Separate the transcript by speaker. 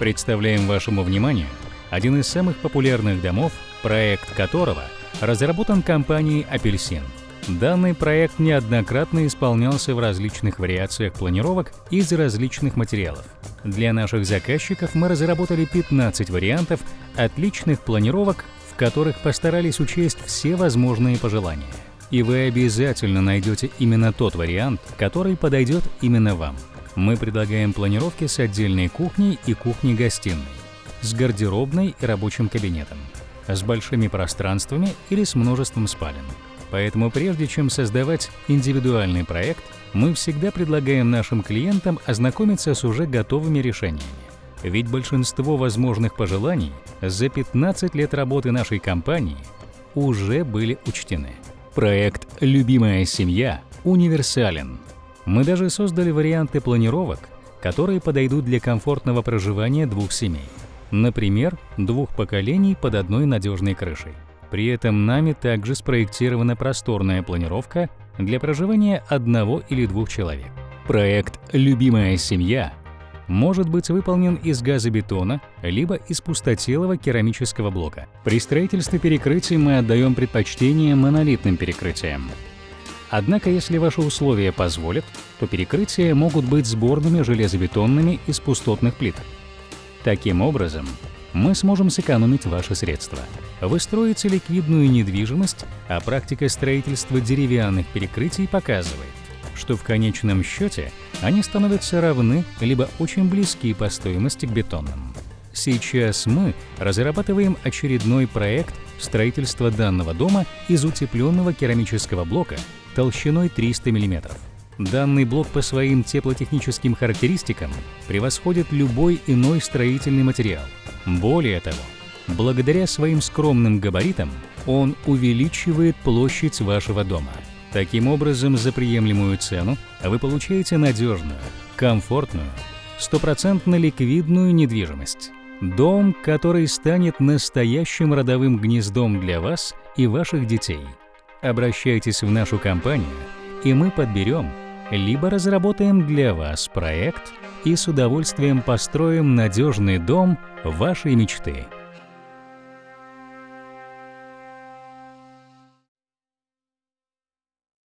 Speaker 1: Представляем вашему вниманию один из самых популярных домов, проект которого разработан компанией «Апельсин». Данный проект неоднократно исполнялся в различных вариациях планировок из различных материалов. Для наших заказчиков мы разработали 15 вариантов отличных планировок, в которых постарались учесть все возможные пожелания. И вы обязательно найдете именно тот вариант, который подойдет именно вам. Мы предлагаем планировки с отдельной кухней и кухней-гостиной, с гардеробной и рабочим кабинетом, с большими пространствами или с множеством спален. Поэтому прежде чем создавать индивидуальный проект, мы всегда предлагаем нашим клиентам ознакомиться с уже готовыми решениями. Ведь большинство возможных пожеланий за 15 лет работы нашей компании уже были учтены. Проект «Любимая семья» универсален. Мы даже создали варианты планировок, которые подойдут для комфортного проживания двух семей. Например, двух поколений под одной надежной крышей. При этом нами также спроектирована просторная планировка для проживания одного или двух человек. Проект «Любимая семья» может быть выполнен из газобетона либо из пустотелого керамического блока. При строительстве перекрытий мы отдаем предпочтение монолитным перекрытиям. Однако, если ваши условия позволят, то перекрытия могут быть сборными железобетонными из пустотных плиток. Таким образом, мы сможем сэкономить ваши средства. Вы строите ликвидную недвижимость, а практика строительства деревянных перекрытий показывает, что в конечном счете они становятся равны либо очень близки по стоимости к бетонным. Сейчас мы разрабатываем очередной проект строительства данного дома из утепленного керамического блока толщиной 300 мм. Данный блок по своим теплотехническим характеристикам превосходит любой иной строительный материал. Более того, благодаря своим скромным габаритам он увеличивает площадь вашего дома. Таким образом, за приемлемую цену вы получаете надежную, комфортную, стопроцентно ликвидную недвижимость. Дом, который станет настоящим родовым гнездом для вас и ваших детей. Обращайтесь в нашу компанию, и мы подберем либо разработаем для вас проект и с удовольствием построим надежный дом вашей мечты.